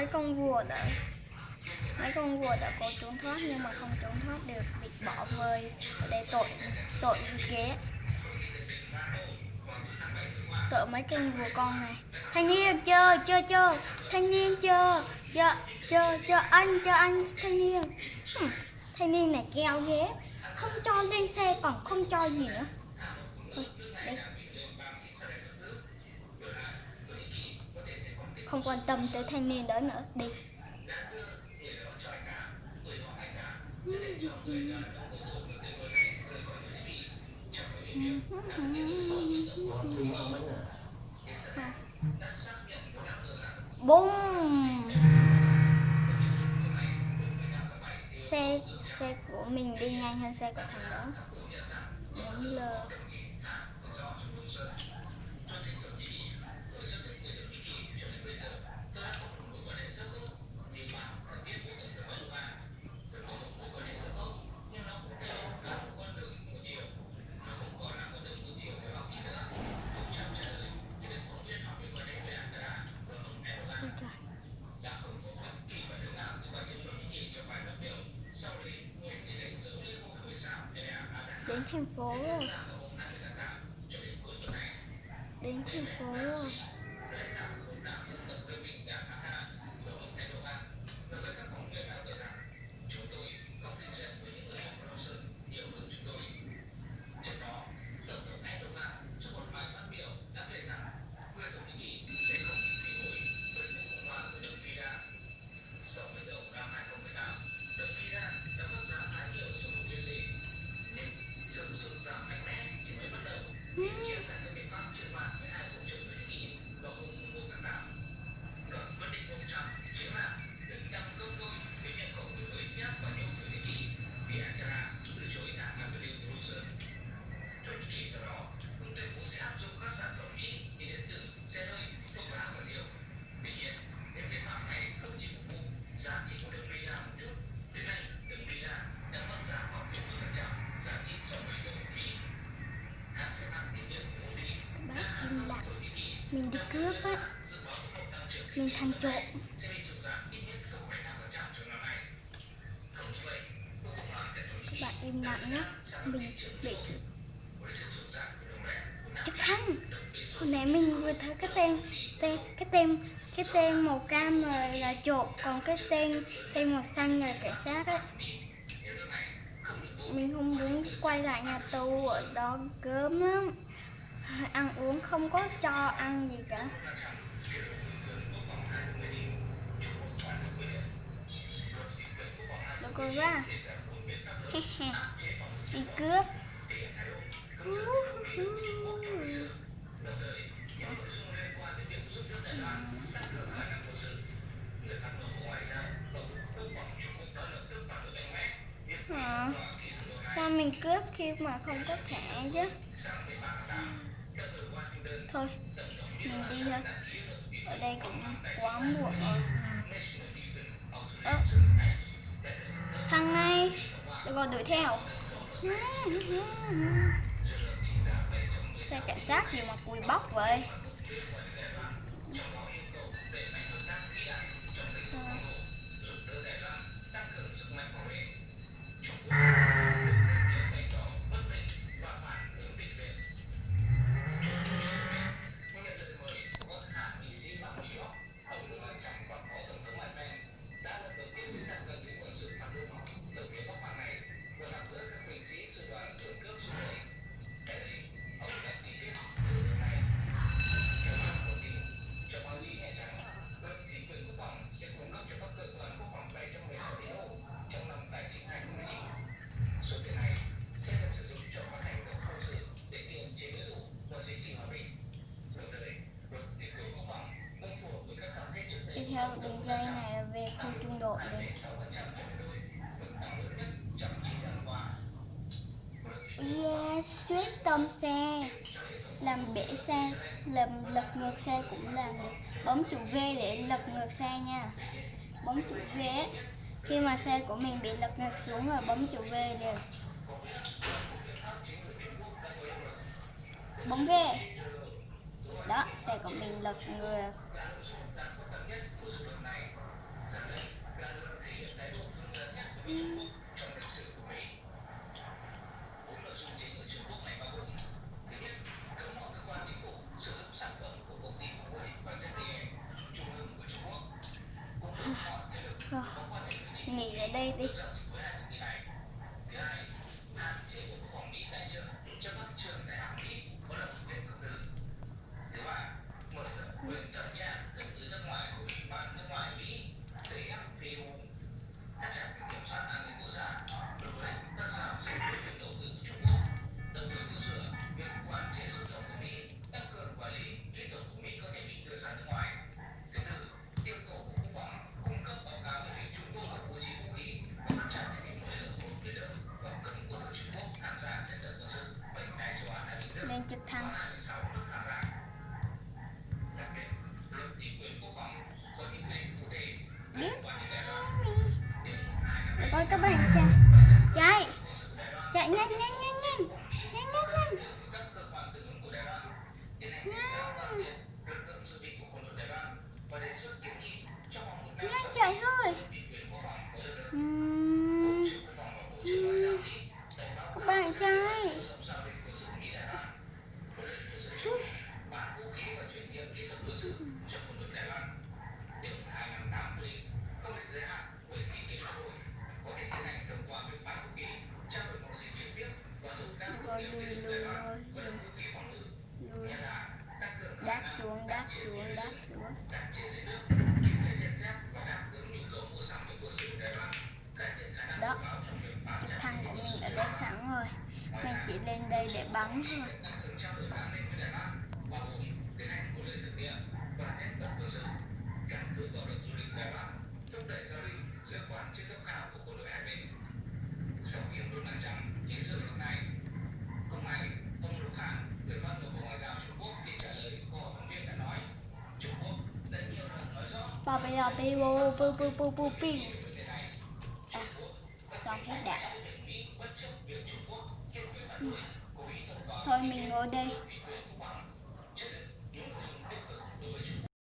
mấy con vua này mấy con vua đã cố trốn thoát nhưng mà không trốn thoát được bị bỏ rơi để tội tội ghế. Tội mấy con vua con này. Thanh niên chờ chờ chờ. Thanh niên chờ chờ chờ chờ anh chờ anh thanh niên. Thanh niên này keo ghế. Không cho lên xe còn không cho gì nữa. Thôi, đây. không quan tâm tới thanh niên đó nữa đi. Bum xe xe của mình đi nhanh hơn xe của thằng đó. Bấm lờ mình thành trộm các bạn im lặng nhé. Mình bị cái thằng hồi nãy mình vừa thấy cái tên tên cái tên cái tên màu cam rồi là trộm còn cái tên tên màu xanh là cảnh sát ấy mình không muốn quay lại nhà tù ở đó gớm lắm. Ăn uống không có cho ăn gì cả. Được ra đi cướp. À, sao mình cướp khi mà không có thẻ chứ? Thôi mình đi thôi. Ở đây cũng quá muộn rồi. Ơ, thằng này Được rồi đuổi theo. Xe cảnh sát gì mà cùi bóc vậy? Đi theo đường dây này là về khu trung đội đi. yeah suýt tông xe, làm bể xe, làm lật ngược xe cũng làm được. Bấm chữ V để lật ngược xe nha. Bấm chữ V, khi mà xe của mình bị lật ngược xuống rồi bấm chữ V liền. Bấm V. Đó, xe của mình lật ngược. yêu Nghỉ ở đây đi. Các bạn. Chạy. Chạy chạy nhanh nhanh đó trực thăng của mình đã lên sẵn rồi. Mình chỉ lên đây để bắn thôi. Hay là la bi bô bu bu bu bu bi À, xong hết đạn? Ừ. Thôi mình ngồi đây.